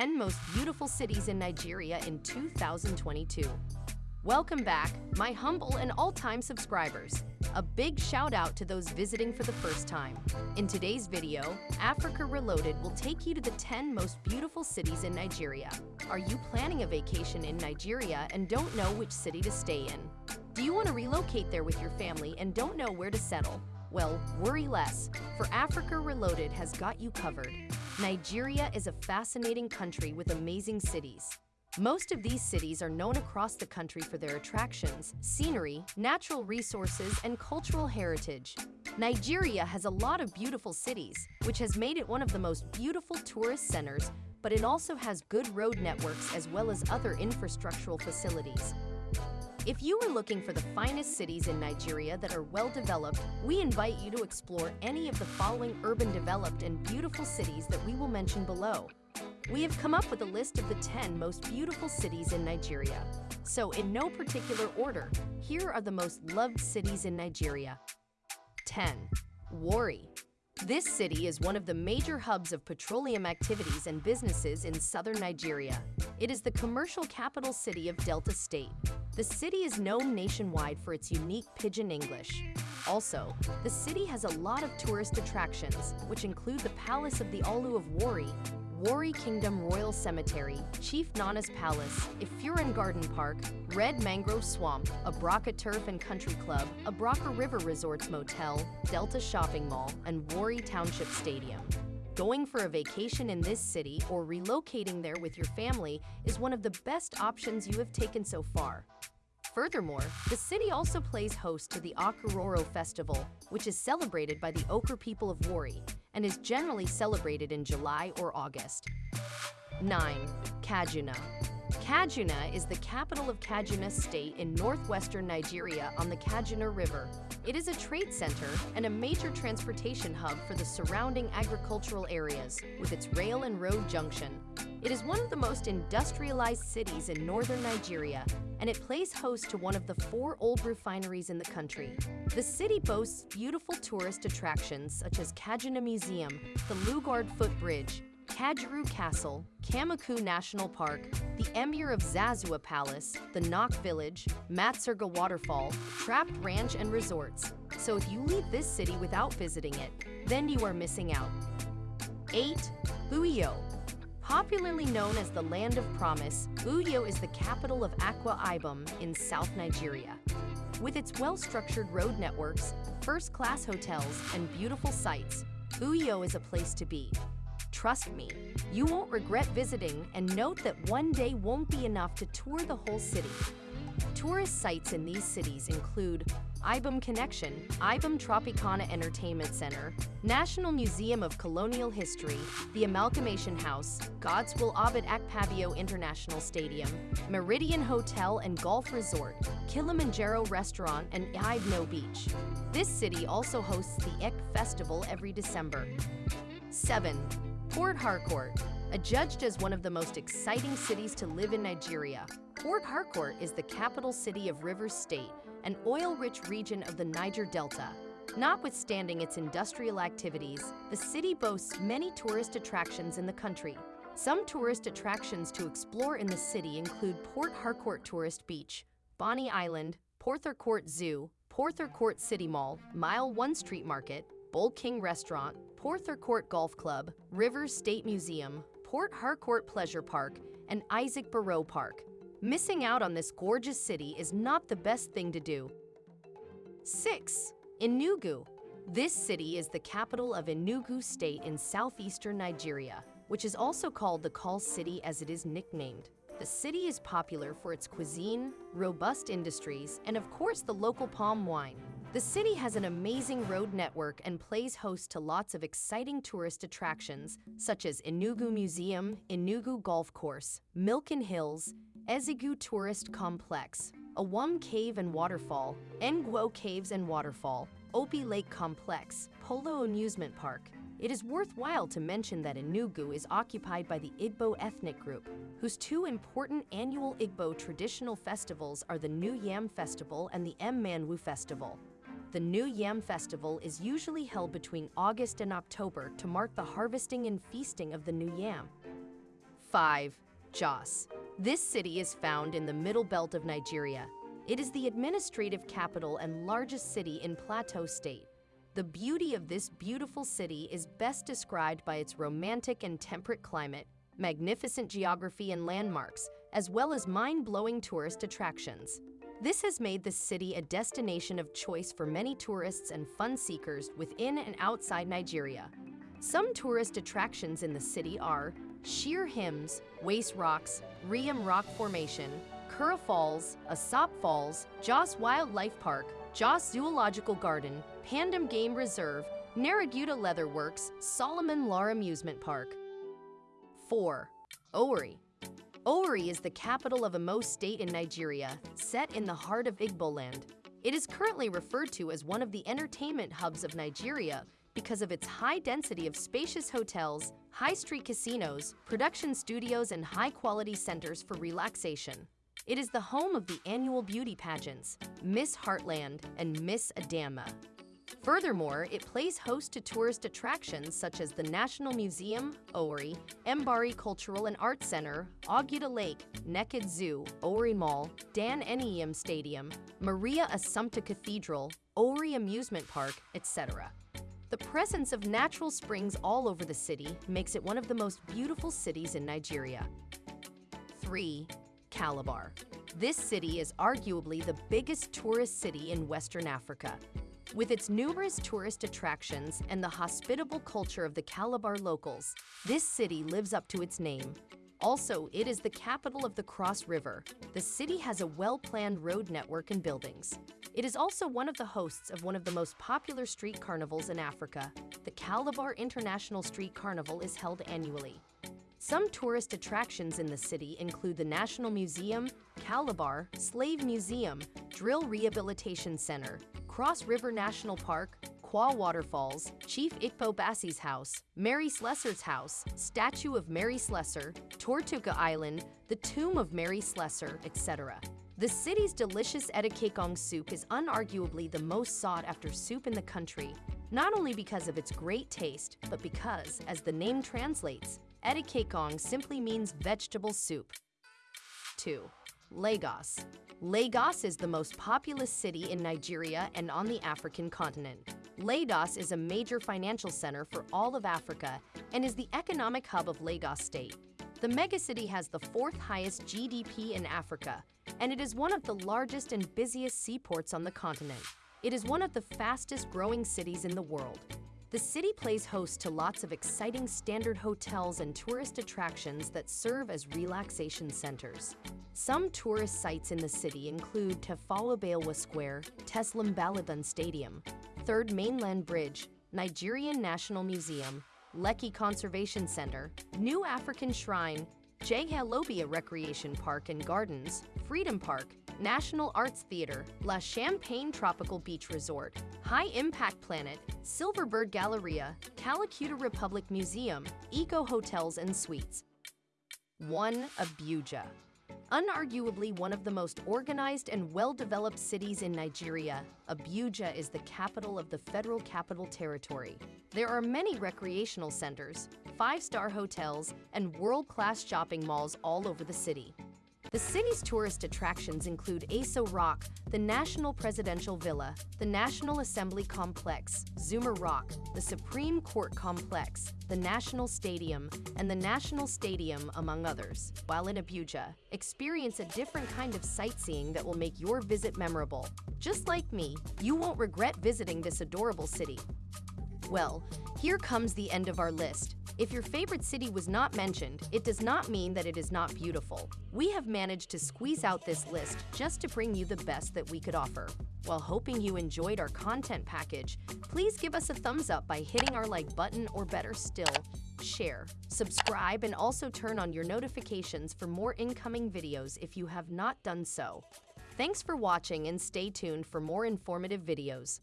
10 most beautiful cities in Nigeria in 2022. Welcome back, my humble and all-time subscribers. A big shout out to those visiting for the first time. In today's video, Africa Reloaded will take you to the 10 most beautiful cities in Nigeria. Are you planning a vacation in Nigeria and don't know which city to stay in? Do you want to relocate there with your family and don't know where to settle? Well, worry less, for Africa Reloaded has got you covered. Nigeria is a fascinating country with amazing cities. Most of these cities are known across the country for their attractions, scenery, natural resources, and cultural heritage. Nigeria has a lot of beautiful cities, which has made it one of the most beautiful tourist centers, but it also has good road networks as well as other infrastructural facilities. If you are looking for the finest cities in Nigeria that are well developed, we invite you to explore any of the following urban developed and beautiful cities that we will mention below. We have come up with a list of the 10 most beautiful cities in Nigeria. So in no particular order, here are the most loved cities in Nigeria. 10. Warri. This city is one of the major hubs of petroleum activities and businesses in southern Nigeria. It is the commercial capital city of Delta State, the city is known nationwide for its unique Pidgin English. Also, the city has a lot of tourist attractions, which include the Palace of the Olu of Warri, Warri Kingdom Royal Cemetery, Chief Nana's Palace, Ifurin Garden Park, Red Mangrove Swamp, Abraka Turf and Country Club, Abraka River Resorts Motel, Delta Shopping Mall, and Warri Township Stadium. Going for a vacation in this city or relocating there with your family is one of the best options you have taken so far. Furthermore, the city also plays host to the Okororo Festival, which is celebrated by the Okra people of Warri and is generally celebrated in July or August. 9. Kaduna Kaduna is the capital of Kaduna State in northwestern Nigeria on the Kaduna River. It is a trade center and a major transportation hub for the surrounding agricultural areas, with its rail and road junction. It is one of the most industrialized cities in northern Nigeria, and it plays host to one of the four old refineries in the country. The city boasts beautiful tourist attractions such as Kaduna Museum, the Lugard Footbridge, Kajuru Castle, Kamuku National Park, the Emir of Zazzau Palace, the Nok Village, Matsirga Waterfall, Trapped Ranch and Resorts. So if you leave this city without visiting it, then you are missing out. 8. Uyo Popularly known as the Land of Promise, Uyo is the capital of Akwa Ibom in South Nigeria. With its well-structured road networks, first-class hotels, and beautiful sights, Uyo is a place to be. Trust me, you won't regret visiting and note that one day won't be enough to tour the whole city. Tourist sites in these cities include Ibom Connection, Ibom Tropicana Entertainment Center, National Museum of Colonial History, the Amalgamation House, Godswill Abed Akpabio International Stadium, Meridian Hotel and Golf Resort, Kilimanjaro Restaurant, and Ibeno Beach. This city also hosts the Ek Festival every December. 7. Port Harcourt. Adjudged as one of the most exciting cities to live in Nigeria, Port Harcourt is the capital city of Rivers State, an oil-rich region of the Niger Delta. Notwithstanding its industrial activities, the city boasts many tourist attractions in the country. Some tourist attractions to explore in the city include Port Harcourt Tourist Beach, Bonny Island, Port Harcourt Zoo, Port Harcourt City Mall, Mile 1 Street Market, Bull King Restaurant, Port Harcourt Golf Club, Rivers State Museum, Port Harcourt Pleasure Park, and Isaac Boro Park. Missing out on this gorgeous city is not the best thing to do. 6. Enugu. This city is the capital of Enugu State in southeastern Nigeria, which is also called the Coal City as it is nicknamed. The city is popular for its cuisine, robust industries, and of course the local palm wine. The city has an amazing road network and plays host to lots of exciting tourist attractions, such as Enugu Museum, Enugu Golf Course, Milliken Hills, Ezeagu Tourist Complex, Awhum Cave and Waterfall, Ngwo Caves and Waterfall, Opi Lake Complex, Polo Amusement Park. It is worthwhile to mention that Enugu is occupied by the Igbo ethnic group, whose two important annual Igbo traditional festivals are the New Yam Festival and the Mmanwu Festival. The New Yam Festival is usually held between August and October to mark the harvesting and feasting of the new yam. 5. Jos. This city is found in the middle belt of Nigeria. It is the administrative capital and largest city in Plateau State. The beauty of this beautiful city is best described by its romantic and temperate climate, magnificent geography and landmarks, as well as mind-blowing tourist attractions. This has made the city a destination of choice for many tourists and fun seekers within and outside Nigeria. Some tourist attractions in the city are Shere Hills, Wase Rocks, Riyom Rock Formation, Kura Falls, Asop Falls, Jos Wildlife Park, Jos Zoological Garden, Pandam Game Reserve, Naraguta Leatherworks, Solomon Lar Amusement Park. 4. Owerri. Owerri is the capital of Imo State in Nigeria, set in the heart of Igboland. It is currently referred to as one of the entertainment hubs of Nigeria because of its high density of spacious hotels, high street casinos, production studios, and high-quality centers for relaxation. It is the home of the annual beauty pageants, Miss Heartland and Miss Adama. Furthermore, it plays host to tourist attractions such as the National Museum, Owerri, Mbari Cultural and Arts Center, Oguta Lake, Nekede Zoo, Owerri Mall, Dan Anyiam Stadium, Maria Assumpta Cathedral, Owerri Amusement Park, etc. The presence of natural springs all over the city makes it one of the most beautiful cities in Nigeria. 3. Calabar. This city is arguably the biggest tourist city in Western Africa. With its numerous tourist attractions and the hospitable culture of the Calabar locals, this city lives up to its name. Also, it is the capital of the Cross River. The city has a well-planned road network and buildings. It is also one of the hosts of one of the most popular street carnivals in Africa. The Calabar International Street Carnival is held annually. Some tourist attractions in the city include the National Museum, Calabar, Slave Museum, Drill Rehabilitation Center, Cross River National Park, Kwa Waterfalls, Chief Ikpo Bassey's house, Mary Slessor's house, statue of Mary Slessor, Tortuga Island, the tomb of Mary Slessor, etc. The city's delicious Edikekong soup is unarguably the most sought-after soup in the country, not only because of its great taste, but because, as the name translates, Edikekong simply means vegetable soup. 2. Lagos. Lagos is the most populous city in Nigeria and on the African continent. Lagos is a major financial center for all of Africa and is the economic hub of Lagos State. The megacity has the fourth highest GDP in Africa, and it is one of the largest and busiest seaports on the continent. It is one of the fastest growing cities in the world. The city plays host to lots of exciting standard hotels and tourist attractions that serve as relaxation centers. Some tourist sites in the city include Tafawa Balewa Square, Teslim Balogun Stadium, Third Mainland Bridge, Nigerian National Museum, Lekki Conservation Center, New African Shrine, Lobia Recreation Park and Gardens, Freedom Park, National Arts Theater, La Champagne Tropical Beach Resort, High Impact Planet, Silverbird Galleria, Kalakuta Republic Museum, Eko Hotels and Suites. 1. Abuja Unarguably one of the most organized and well-developed cities in Nigeria, Abuja is the capital of the Federal Capital Territory. There are many recreational centers, five-star hotels, and world-class shopping malls all over the city. The city's tourist attractions include Aso Rock, the National Presidential Villa, the National Assembly Complex, Zuma Rock, the Supreme Court Complex, the National Stadium, and the National Stadium, among others. While in Abuja, experience a different kind of sightseeing that will make your visit memorable. Just like me, you won't regret visiting this adorable city. Well, here comes the end of our list. If your favorite city was not mentioned, it does not mean that it is not beautiful. We have managed to squeeze out this list just to bring you the best that we could offer. While hoping you enjoyed our content package, please give us a thumbs up by hitting our like button or better still, share, subscribe, and also turn on your notifications for more incoming videos if you have not done so. Thanks for watching and stay tuned for more informative videos.